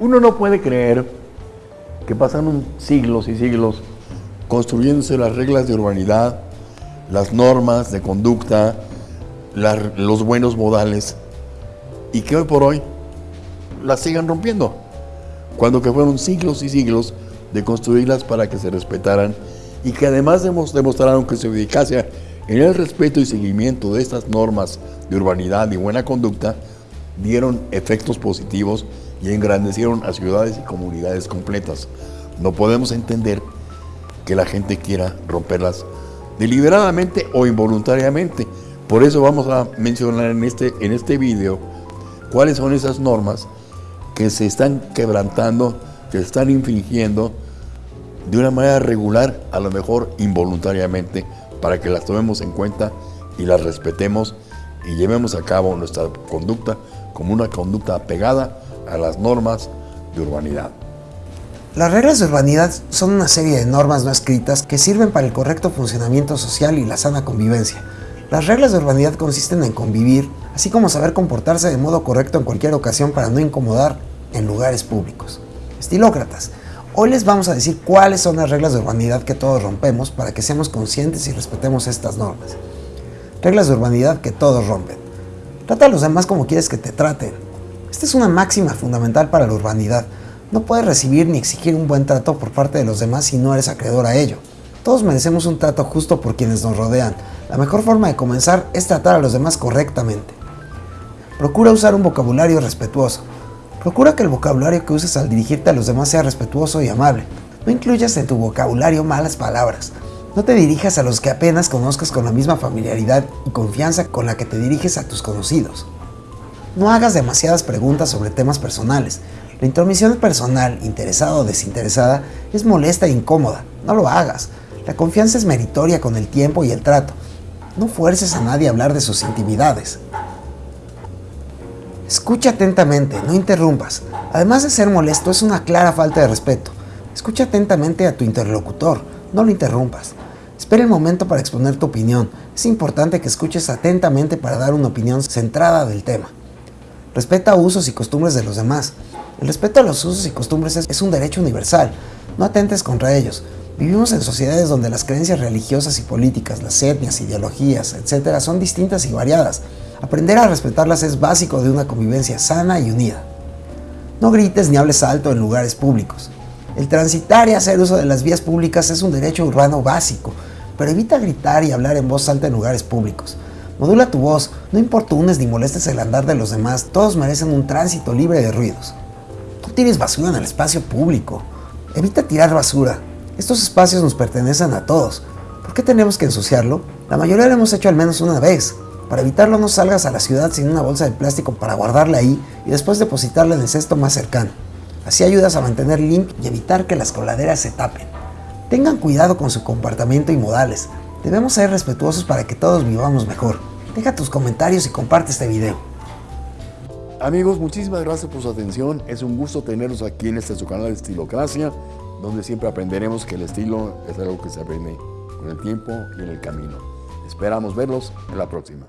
Uno no puede creer que pasaron siglos y siglos construyéndose las reglas de urbanidad, las normas de conducta, los buenos modales, y que hoy por hoy las sigan rompiendo, cuando que fueron siglos y siglos de construirlas para que se respetaran y que además demostraron que su eficacia en el respeto y seguimiento de estas normas de urbanidad y buena conducta dieron efectos positivos y engrandecieron a ciudades y comunidades completas. No podemos entender que la gente quiera romperlas deliberadamente o involuntariamente. Por eso vamos a mencionar en este, en este video cuáles son esas normas que se están quebrantando, que se están infringiendo de una manera regular, a lo mejor involuntariamente, para que las tomemos en cuenta y las respetemos y llevemos a cabo nuestra conducta como una conducta apegada a las normas de urbanidad. Las reglas de urbanidad son una serie de normas no escritas que sirven para el correcto funcionamiento social y la sana convivencia. Las reglas de urbanidad consisten en convivir, así como saber comportarse de modo correcto en cualquier ocasión para no incomodar en lugares públicos. Estilócratas, hoy les vamos a decir cuáles son las reglas de urbanidad que todos rompemos para que seamos conscientes y respetemos estas normas. Reglas de urbanidad que todos rompen. Trata a los demás como quieres que te traten. Esta es una máxima fundamental para la urbanidad. No puedes recibir ni exigir un buen trato por parte de los demás si no eres acreedor a ello. Todos merecemos un trato justo por quienes nos rodean. La mejor forma de comenzar es tratar a los demás correctamente. Procura usar un vocabulario respetuoso. Procura que el vocabulario que uses al dirigirte a los demás sea respetuoso y amable. No incluyas en tu vocabulario malas palabras. No te dirijas a los que apenas conozcas con la misma familiaridad y confianza con la que te diriges a tus conocidos. No hagas demasiadas preguntas sobre temas personales. La intromisión personal, interesada o desinteresada, es molesta e incómoda. No lo hagas. La confianza es meritoria con el tiempo y el trato. No fuerces a nadie a hablar de sus intimidades. Escucha atentamente, no interrumpas. Además de ser molesto, es una clara falta de respeto. Escucha atentamente a tu interlocutor, no lo interrumpas. Espera el momento para exponer tu opinión. Es importante que escuches atentamente para dar una opinión centrada del tema. Respeta usos y costumbres de los demás. El respeto a los usos y costumbres es, un derecho universal. No atentes contra ellos. Vivimos en sociedades donde las creencias religiosas y políticas, las etnias, ideologías, etc. son distintas y variadas. Aprender a respetarlas es básico de una convivencia sana y unida. No grites ni hables alto en lugares públicos. El transitar y hacer uso de las vías públicas es un derecho urbano básico, pero evita gritar y hablar en voz alta en lugares públicos. Modula tu voz, no importunes ni molestes el andar de los demás, todos merecen un tránsito libre de ruidos. No tires basura en el espacio público. Evita tirar basura. Estos espacios nos pertenecen a todos. ¿Por qué tenemos que ensuciarlo? La mayoría lo hemos hecho al menos una vez. Para evitarlo no salgas a la ciudad sin una bolsa de plástico para guardarla ahí y después depositarla en el cesto más cercano. Así ayudas a mantener limpio y evitar que las coladeras se tapen. Tengan cuidado con su comportamiento y modales. Debemos ser respetuosos para que todos vivamos mejor. Deja tus comentarios y comparte este video. Amigos, muchísimas gracias por su atención. Es un gusto tenerlos aquí en este su canal de Estilocracia, donde siempre aprenderemos que el estilo es algo que se aprende con el tiempo y en el camino. Esperamos verlos en la próxima.